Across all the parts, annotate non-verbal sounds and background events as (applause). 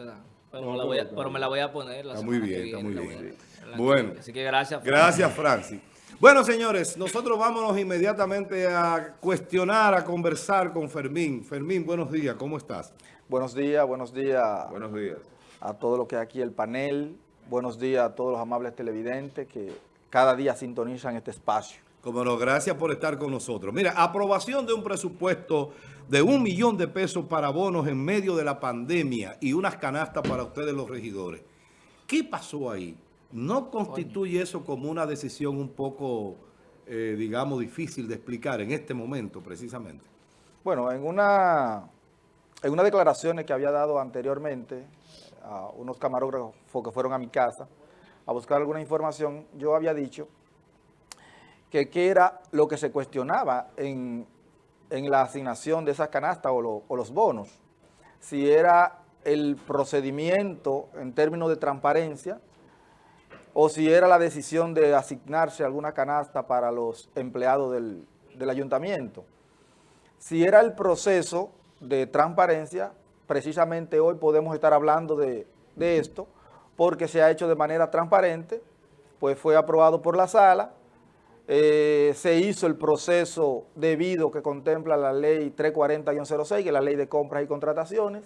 ¿verdad? Pero, me, la voy a, pero me la voy a poner la Está muy bien, está muy bien. Bueno. Así que gracias. Gracias, Francis. Bueno, señores, nosotros vámonos inmediatamente a cuestionar, a conversar con Fermín. Fermín, buenos días, ¿cómo estás? Buenos días, buenos días Buenos días. a todo lo que hay aquí el panel. Buenos días a todos los amables televidentes que cada día sintonizan este espacio. Como no, gracias por estar con nosotros. Mira, aprobación de un presupuesto de un millón de pesos para bonos en medio de la pandemia y unas canastas para ustedes los regidores. ¿Qué pasó ahí? ¿No constituye eso como una decisión un poco, eh, digamos, difícil de explicar en este momento precisamente? Bueno, en una en unas declaraciones que había dado anteriormente a unos camarógrafos que fueron a mi casa a buscar alguna información, yo había dicho que qué era lo que se cuestionaba en, en la asignación de esas canastas o, o los bonos. Si era el procedimiento en términos de transparencia o si era la decisión de asignarse alguna canasta para los empleados del, del ayuntamiento. Si era el proceso de transparencia, precisamente hoy podemos estar hablando de, de esto, porque se ha hecho de manera transparente, pues fue aprobado por la sala, eh, se hizo el proceso debido que contempla la ley 340-06, que es la ley de compras y contrataciones,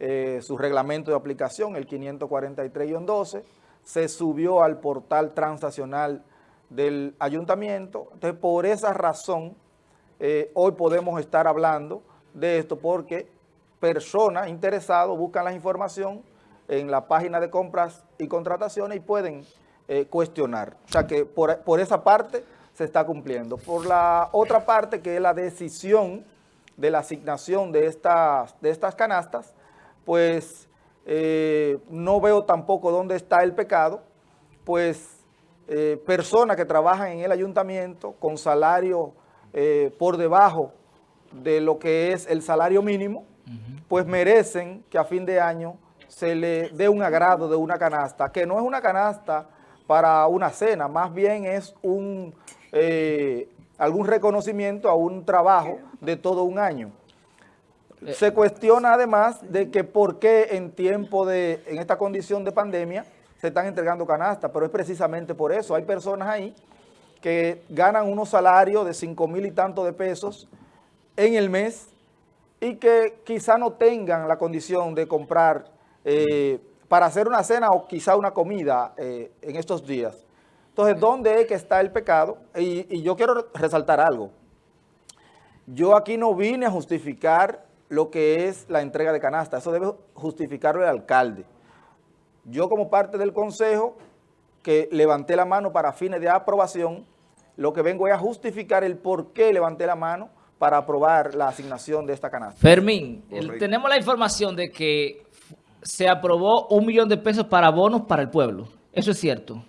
eh, su reglamento de aplicación, el 543-12, se subió al portal transaccional del ayuntamiento. Entonces, por esa razón, eh, hoy podemos estar hablando de esto porque personas interesadas buscan la información en la página de compras y contrataciones y pueden eh, cuestionar. O sea que por, por esa parte se está cumpliendo. Por la otra parte, que es la decisión de la asignación de estas, de estas canastas, pues eh, no veo tampoco dónde está el pecado, pues eh, personas que trabajan en el ayuntamiento con salario eh, por debajo de lo que es el salario mínimo, pues merecen que a fin de año se le dé un agrado de una canasta, que no es una canasta para una cena, más bien es un eh, algún reconocimiento a un trabajo de todo un año. Se cuestiona además de que por qué en tiempo de, en esta condición de pandemia, se están entregando canastas, pero es precisamente por eso. Hay personas ahí que ganan unos salarios de 5 mil y tanto de pesos en el mes y que quizá no tengan la condición de comprar eh, para hacer una cena o quizá una comida eh, en estos días. Entonces, ¿dónde es que está el pecado? Y, y yo quiero resaltar algo. Yo aquí no vine a justificar lo que es la entrega de canasta. Eso debe justificarlo el alcalde. Yo como parte del consejo que levanté la mano para fines de aprobación, lo que vengo es a justificar el por qué levanté la mano para aprobar la asignación de esta canasta. Fermín, el- tenemos la información de que se aprobó un millón de pesos para bonos para el pueblo. Eso es cierto.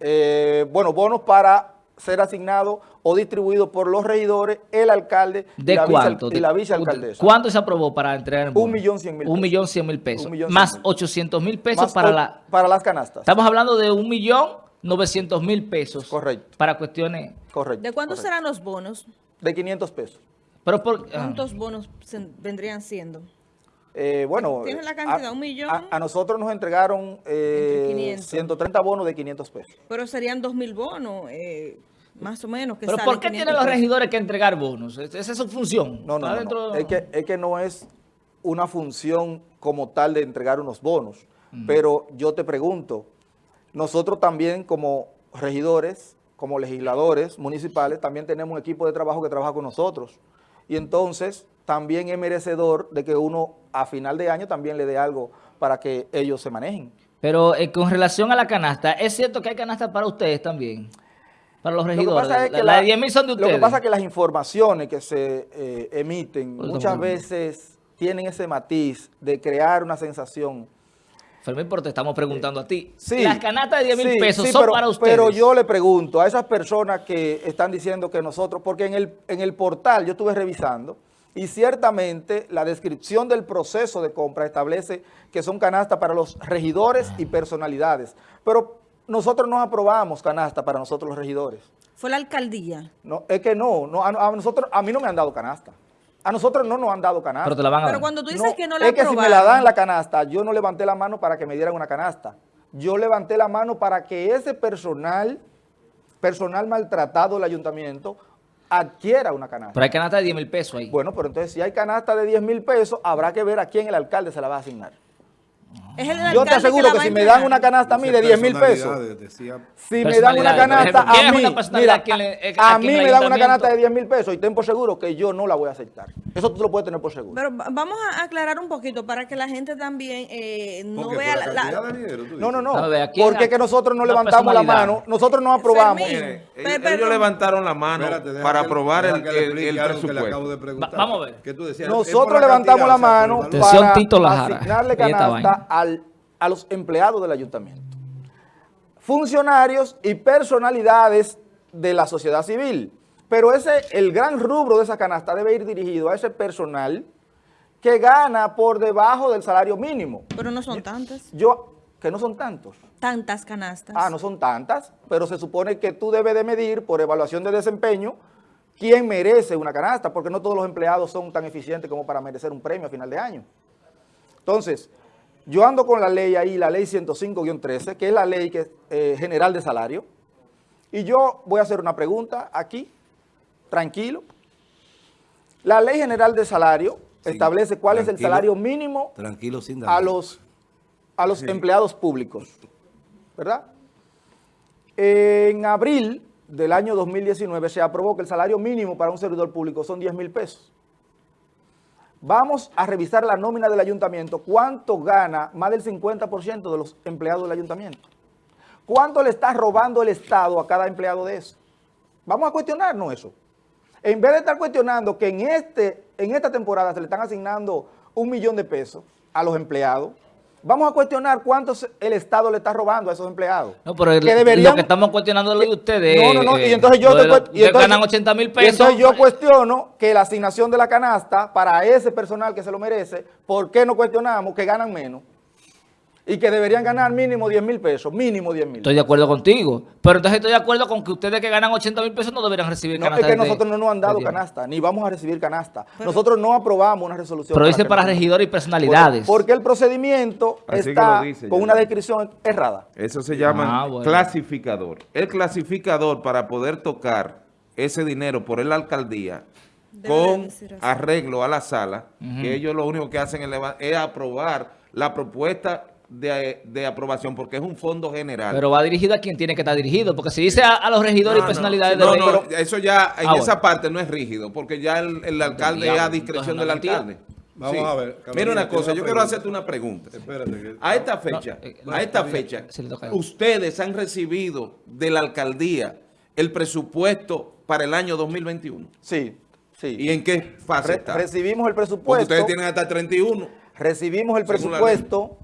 Eh, bueno, bonos para ser asignados o distribuidos por los regidores, el alcalde y ¿De vice- cuánto? y la De- vicealcaldesa. ¿Cuánto se aprobó para entregar el bono? Un millón cien mil Un pesos. millón cien mil pesos. Un cien Más mil. 800 mil pesos Más para la... para las canastas. Estamos hablando de un millón 900 mil pesos. Correcto. Para cuestiones... Correcto. ¿De cuánto correcto. serán los bonos? De 500 pesos. Pero por... ah. ¿Cuántos bonos vendrían siendo? Eh, bueno, ¿Tienes la eh, cantidad? a- ¿Un millón? A, a nosotros nos entregaron eh, Entre 500. 130 bonos de 500 pesos. Pero serían dos mil bonos, eh, más o menos. Que ¿Pero por qué 500 tienen los regidores que entregar bonos? Es- Esa es su función. No, no, Está no, dentro- no. Es, que, es que no es una función como tal de entregar unos bonos. Pero yo te pregunto, nosotros también como regidores, como legisladores municipales, también tenemos un equipo de trabajo que trabaja con nosotros. Y entonces también es merecedor de que uno a final de año también le dé algo para que ellos se manejen. Pero eh, con relación a la canasta, ¿es cierto que hay canasta para ustedes también? Para los Lo que regidores. pasa es la, que la la- de 10 mil son de Lo que pasa es que las informaciones que se eh, emiten Por muchas veces tienen ese matiz de crear una sensación. Fermín, pero te estamos preguntando a ti. Sí, Las canastas de 10 mil sí, pesos sí, son pero- para ustedes. Pero yo le pregunto a esas personas que están diciendo que nosotros, porque en el, en el portal yo estuve revisando y ciertamente la descripción del proceso de compra establece que son canastas para los regidores y personalidades. Pero nosotros no aprobamos canasta para nosotros los regidores. Fue la alcaldía. No, es que no, no a, a nosotros, a mí no me han dado canasta. A nosotros no nos han dado canasta. Pero te la van a Pero cuando tú dices No, que no la es que si me la dan la canasta, yo no levanté la mano para que me dieran una canasta. Yo levanté la mano para que ese personal, personal maltratado del ayuntamiento, adquiera una canasta. Pero hay canasta de 10 mil pesos ahí. Bueno, pero entonces si hay canasta de 10 mil pesos, habrá que ver a quién el alcalde se la va a asignar. Es el Yo te aseguro que si me dan una canasta a mí de 10 mil pesos, decía- si me dan una canasta por ejemplo, ¿quién a mí, mira, a quien le- a a mí me dan una canasta de 10 mil pesos y ten por seguro que yo no la voy a aceptar. Eso tú lo puedes tener por seguro. Pero va- vamos a aclarar un poquito para que la gente también eh, no Porque vea la la, la- cantidad de dinero, tú No, no, no. A ver, ¿a quién- Porque es que nosotros no levantamos la mano, nosotros no aprobamos. Fermín. Ellos, levantaron la mano Espérate, para aprobar el, que le el- el algo que le presupuesto. acabo de preguntar. Va- vamos a ver. Nosotros levantamos la mano para asignarle canasta al- a los empleados del ayuntamiento. Funcionarios y personalidades de la sociedad civil. Pero ese, el gran rubro de esa canasta debe ir dirigido a ese personal que gana por debajo del salario mínimo. Pero no son tantas. Yo, que no son tantos. Tantas canastas. Ah, no son tantas, pero se supone que tú debes de medir por evaluación de desempeño quién merece una canasta, porque no todos los empleados son tan eficientes como para merecer un premio a final de año. Entonces, yo ando con la ley ahí, la ley 105-13, que es la ley que, eh, general de salario, y yo voy a hacer una pregunta aquí, tranquilo. La ley general de salario Sí, establece cuál es el salario mínimo Tranquilo, sin a los, a los empleados públicos, ¿verdad? En abril del año 2019 se aprobó que el salario mínimo para un servidor público son 10 mil pesos. Vamos a revisar la nómina del ayuntamiento, cuánto gana más del 50% de los empleados del ayuntamiento. ¿Cuánto le está robando el Estado a cada empleado de eso? Vamos a cuestionarnos eso. En vez de estar cuestionando que en, este, en esta temporada se le están asignando un millón de pesos a los empleados, vamos a cuestionar cuánto el Estado le está robando a esos empleados. No, pero el- Que deberían- lo que estamos cuestionando es lo de ustedes. No, no, no, eh, y entonces yo lo te y entonces- ganan 80 mil y pesos. entonces yo cuestiono que la asignación de la canasta para ese personal que se lo merece, ¿por qué no cuestionamos que ganan menos? Y que deberían ganar mínimo 10 mil pesos, mínimo 10 mil. Estoy de acuerdo contigo. Pero entonces estoy de acuerdo con que ustedes que ganan 80 mil pesos no deberían recibir No, es canasta que de- nosotros no nos han dado canasta, ni vamos a recibir canasta. nosotros no aprobamos una resolución. Pero dice para regidores y personalidades. Porque el procedimiento Así que está lo dice con ya. una descripción errada. Eso se llama Ah, bueno. clasificador. El clasificador para poder tocar ese dinero por la alcaldía Debe con arreglo a la sala, que ellos lo único que hacen es aprobar la propuesta de, de aprobación porque es un fondo general. Pero va dirigido a quien tiene que estar dirigido. Porque si dice a, a los regidores No, y personalidades no, de no, no, eso ya en Ah, esa bueno. parte no es rígido, porque ya el, el alcalde es a discreción del alcalde. Vamos a ver, Carolina, Mira una cosa, una yo quiero hacerte una pregunta. Espérate. que- A esta fecha, eh, a esta fecha, ustedes han recibido de la alcaldía el presupuesto para el año 2021. Sí, sí. ¿Y en qué fase Re- está? recibimos el Porque presupuesto. ustedes tienen hasta el 31. Recibimos el presupuesto,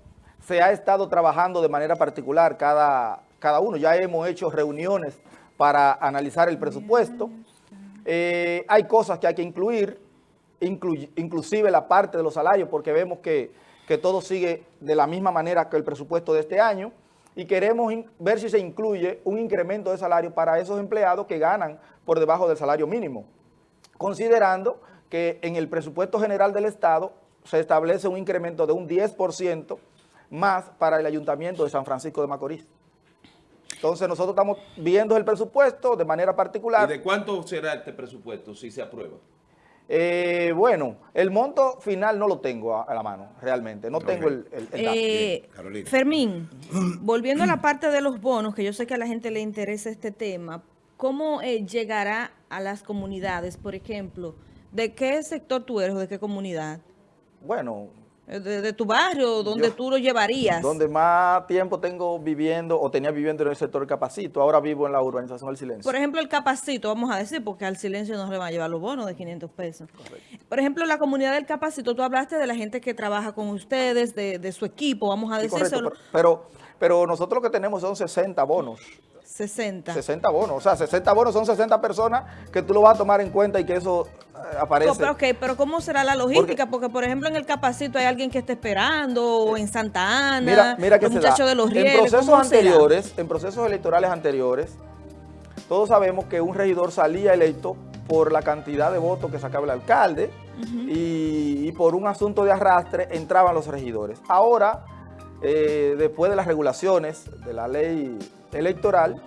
se ha estado trabajando de manera particular cada, cada uno. Ya hemos hecho reuniones para analizar el presupuesto. Eh, hay cosas que hay que incluir, inclu- inclusive la parte de los salarios, porque vemos que, que todo sigue de la misma manera que el presupuesto de este año y queremos ver si se incluye un incremento de salario para esos empleados que ganan por debajo del salario mínimo considerando que en el presupuesto general del Estado se establece un incremento de un 10% más para el Ayuntamiento de San Francisco de Macorís. Entonces nosotros estamos viendo el presupuesto de manera ¿Y particular. de cuánto será este presupuesto si se aprueba? Eh, bueno, el monto final no lo tengo a, a la mano, realmente. No tengo el, el- el dato. Eh, Bien. Fermín, (clears throat) volviendo a la parte de los bonos, que yo sé que a la gente le interesa este tema, ¿cómo eh, llegará a las comunidades? Por ejemplo, ¿de qué sector tú eres o de qué comunidad? Bueno, ¿De, de tu barrio? ¿Dónde Yo- tú lo llevarías? donde más tiempo tengo viviendo o tenía viviendo en el sector Capacito, ahora vivo en la urbanización del silencio. Por ejemplo, el capacito, vamos a decir, porque al silencio no se le van a llevar los bonos de 500 pesos. Por ejemplo, la comunidad del capacito, tú hablaste de la gente que trabaja con ustedes, de, de su equipo, vamos a Sí, decir, correcto, pero, pero, pero nosotros lo que tenemos son 60 bonos. 60. 60 bonos, o sea, 60 bonos son 60 personas que tú lo vas a tomar en cuenta y que eso eh, aparece. Co- pero, ok, pero ¿cómo será la logística? Porque, por ejemplo, en el capacito hay alguien que está esperando, o en Santa Ana, Mira, mira que los muchachos de los En rieles, procesos ¿cómo será? anteriores, en procesos electorales anteriores, todos sabemos que un regidor salía electo por la cantidad de votos que sacaba el alcalde y, y por un asunto de arrastre entraban los regidores. Ahora, eh, después de las regulaciones de la ley electoral,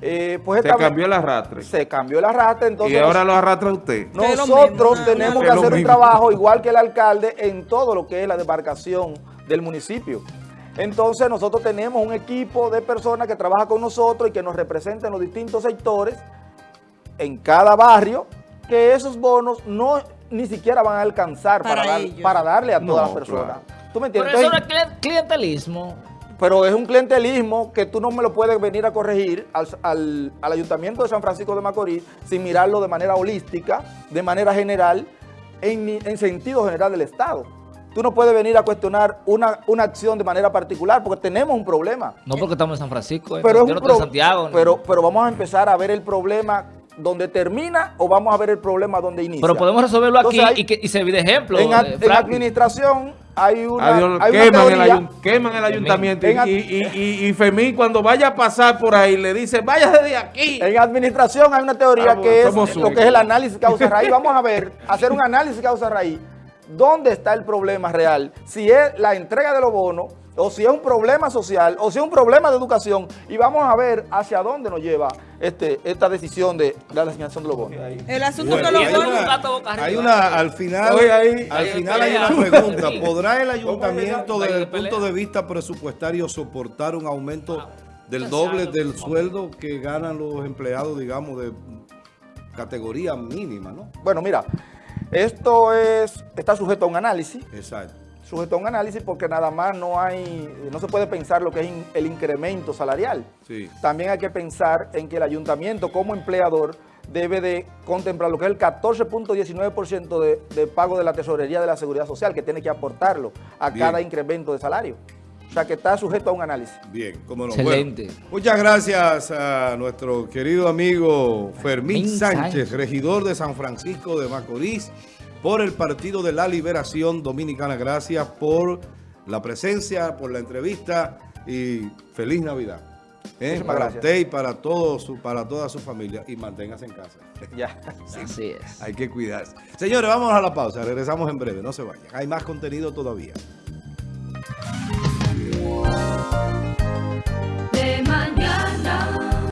eh, pues Se esta cambió el arrastre. se cambió el arrastre, entonces y ahora lo arrastra usted. Nosotros mismo. tenemos que hacer un trabajo igual que el alcalde en todo lo que es la demarcación del municipio. Entonces nosotros tenemos un equipo de personas que trabaja con nosotros y que nos representa en los distintos sectores en cada barrio, que esos bonos no ni siquiera van a alcanzar para, Para dar- para darle a todas No, las personas. claro. ¿Tú me Pero entiendes? eso no es cli- clientelismo. Pero es un clientelismo que tú no me lo puedes venir a corregir al, al- al Ayuntamiento de San Francisco de Macorís sin mirarlo de manera holística, de manera general, en, en sentido general del Estado. Tú no puedes venir a cuestionar una, una acción de manera particular porque tenemos un problema. No porque estamos en San Francisco, eh. Pero, es yo un no estoy en pro- Santiago. ni- pero, pero vamos a empezar a ver el problema donde termina o vamos a ver el problema donde inicia. Pero podemos resolverlo aquí hay- y, que, y servir de ejemplo. en, ad- eh, en administración hay una, Adiós, hay una queman, el queman ayuntamiento. En y, y, y, y Fermín, cuando vaya a pasar por ahí, le dice, vaya de aquí. En administración hay una teoría que es lo que es el análisis causa-raíz. Vamos a ver, (laughs) hacer un análisis causa-raíz. ¿Dónde está el problema real? Si es la entrega de los bonos, o si es un problema social, o si es un problema de educación. Y vamos a ver hacia dónde nos lleva este, esta decisión de, de la asignación de los bonos. El asunto Bueno, que los bonos- una, un gato boca arriba. hay una- al final, Oye, ahí- al final hay una pregunta. ¿Podrá el ayuntamiento desde el punto de vista presupuestario soportar un aumento del doble del sueldo que ganan los empleados, digamos, de categoría mínima, ¿no? Bueno, mira, esto es, está sujeto a un análisis. Exacto. Sujeto a un análisis porque nada más no hay, no se puede pensar lo que es in- el incremento salarial. Sí. También hay que pensar en que el ayuntamiento como empleador debe de contemplar lo que es el 14.19% de, de pago de la tesorería de la seguridad social, que tiene que aportarlo a Bien. cada incremento de salario. O sea que está sujeto a un análisis. Bien, cómo no. Excelente. Bueno, muchas gracias a nuestro querido amigo Fermín Fermín Sánchez, Sánchez. regidor de San Francisco de Macorís, por el Partido de la Liberación Dominicana. Gracias por la presencia, por la entrevista y feliz Navidad. ¿eh? Para gracias. usted y para, todo su, para toda su familia. Y manténgase en casa. (laughs) Ya, así es. Hay que cuidarse. Señores, vamos a la pausa. Regresamos en breve. No se vayan. Hay más contenido todavía.